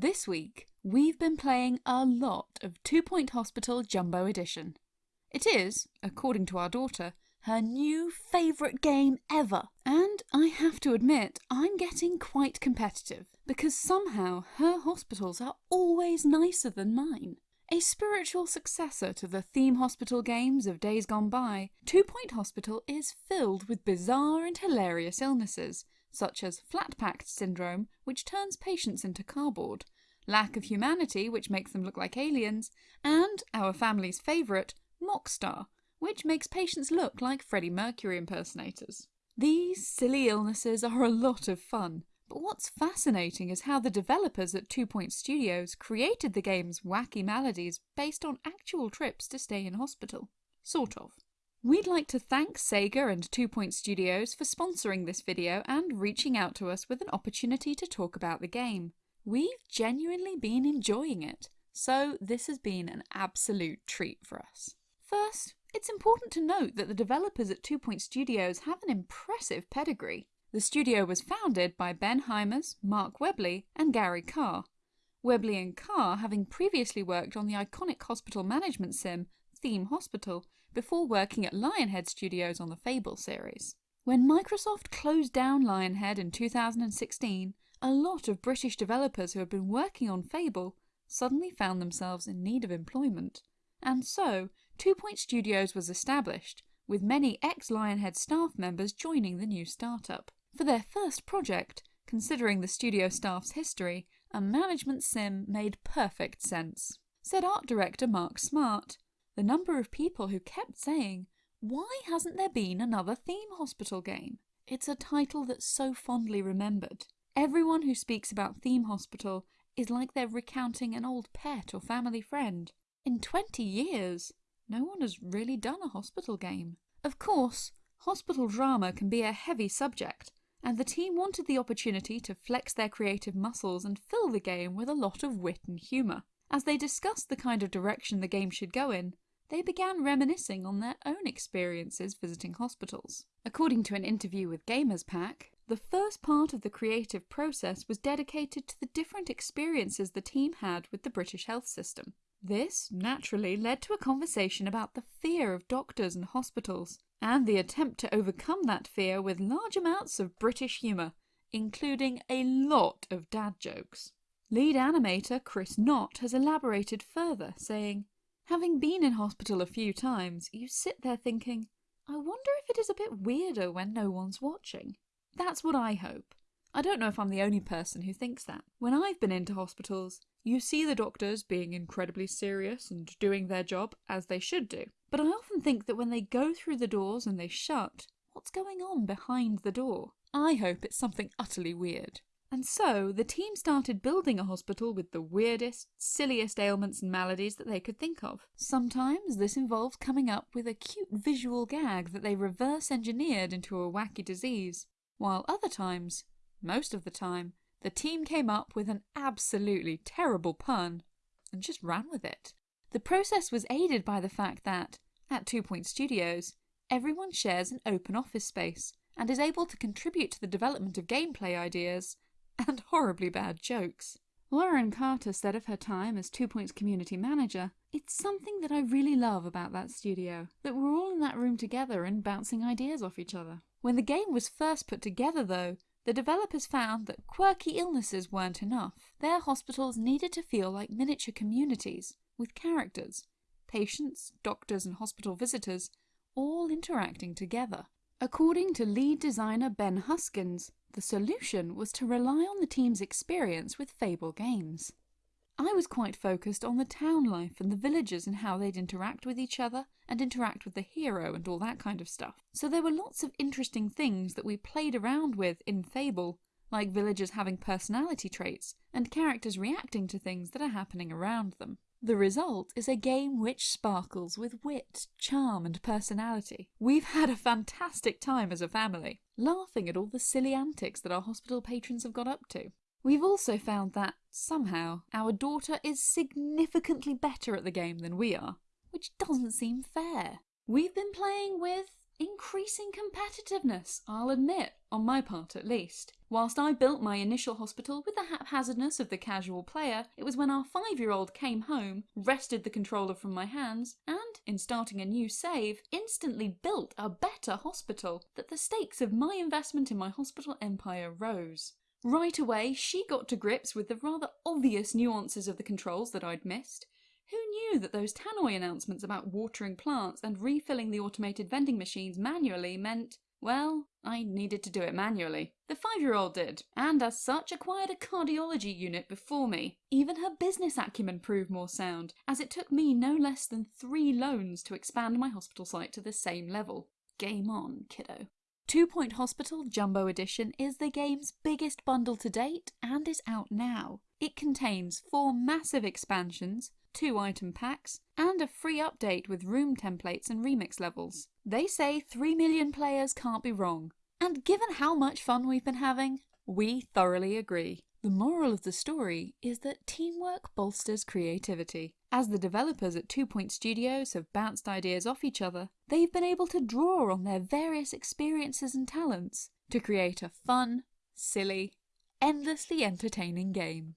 This week, we've been playing a lot of Two Point Hospital Jumbo Edition. It is, according to our daughter, her new favourite game ever. And I have to admit, I'm getting quite competitive because somehow her hospitals are always nicer than mine. A spiritual successor to the theme hospital games of days gone by, Two Point Hospital is filled with bizarre and hilarious illnesses, such as flat-packed syndrome, which turns patients into cardboard, lack of humanity, which makes them look like aliens, and our family's favourite, Mockstar, which makes patients look like Freddie Mercury impersonators. These silly illnesses are a lot of fun, but what's fascinating is how the developers at Two Point Studios created the game's wacky maladies based on actual trips to stay in hospital. Sort of. We'd like to thank Sega and Two Point Studios for sponsoring this video and reaching out to us with an opportunity to talk about the game. We've genuinely been enjoying it, so this has been an absolute treat for us. First, it's important to note that the developers at Two Point Studios have an impressive pedigree. The studio was founded by Ben Hymers, Mark Webley, and Gary Carr. Webley and Carr having previously worked on the iconic hospital management sim Theme Hospital before working at Lionhead Studios on the Fable series. When Microsoft closed down Lionhead in 2016, a lot of British developers who had been working on Fable suddenly found themselves in need of employment. And so, Two Point Studios was established, with many ex-Lionhead staff members joining the new startup. For their first project, considering the studio staff's history, a management sim made perfect sense. Said art director Mark Smart, the number of people who kept saying, why hasn't there been another theme hospital game? It's a title that's so fondly remembered. Everyone who speaks about Theme Hospital is like they're recounting an old pet or family friend. In 20 years, no one has really done a hospital game. Of course, hospital drama can be a heavy subject, and the team wanted the opportunity to flex their creative muscles and fill the game with a lot of wit and humour. As they discussed the kind of direction the game should go in, they began reminiscing on their own experiences visiting hospitals. According to an interview with Gamers Pack, the first part of the creative process was dedicated to the different experiences the team had with the British health system. This naturally led to a conversation about the fear of doctors and hospitals, and the attempt to overcome that fear with large amounts of British humour, including a lot of dad jokes. Lead animator Chris Knott has elaborated further, saying, Having been in hospital a few times, you sit there thinking, I wonder if it is a bit weirder when no one's watching. That's what I hope. I don't know if I'm the only person who thinks that. When I've been into hospitals, you see the doctors being incredibly serious and doing their job as they should do. But I often think that when they go through the doors and they shut, what's going on behind the door? I hope it's something utterly weird. And so, the team started building a hospital with the weirdest, silliest ailments and maladies that they could think of. Sometimes this involves coming up with a cute visual gag that they reverse engineered into a wacky disease, while other times, most of the time, the team came up with an absolutely terrible pun and just ran with it. The process was aided by the fact that, at Two Point Studios, everyone shares an open office space and is able to contribute to the development of gameplay ideas and horribly bad jokes. Lauren Carter said of her time as Two Points community manager, It's something that I really love about that studio, that we're all in that room together and bouncing ideas off each other. When the game was first put together though, the developers found that quirky illnesses weren't enough. Their hospitals needed to feel like miniature communities, with characters, patients, doctors and hospital visitors, all interacting together. According to lead designer Ben Huskins, the solution was to rely on the team's experience with Fable games. I was quite focused on the town life and the villagers and how they'd interact with each other and interact with the hero and all that kind of stuff. So there were lots of interesting things that we played around with in Fable, like villagers having personality traits and characters reacting to things that are happening around them. The result is a game which sparkles with wit, charm and personality. We've had a fantastic time as a family, laughing at all the silly antics that our hospital patrons have got up to. We've also found that, somehow, our daughter is significantly better at the game than we are, which doesn't seem fair. We've been playing with increasing competitiveness, I'll admit, on my part at least. Whilst I built my initial hospital with the haphazardness of the casual player, it was when our five year old came home, wrested the controller from my hands, and, in starting a new save, instantly built a better hospital that the stakes of my investment in my hospital empire rose. Right away, she got to grips with the rather obvious nuances of the controls that I'd missed. Knew that those tannoy announcements about watering plants and refilling the automated vending machines manually meant, well, I needed to do it manually. The five-year-old did, and as such acquired a cardiology unit before me. Even her business acumen proved more sound, as it took me no less than three loans to expand my hospital site to the same level. Game on, kiddo. Two Point Hospital Jumbo Edition is the game's biggest bundle to date and is out now. It contains four massive expansions, two item packs, and a free update with room templates and remix levels. They say 3 million players can't be wrong. And given how much fun we've been having, we thoroughly agree. The moral of the story is that teamwork bolsters creativity. As the developers at Two Point Studios have bounced ideas off each other, they've been able to draw on their various experiences and talents to create a fun, silly, endlessly entertaining game.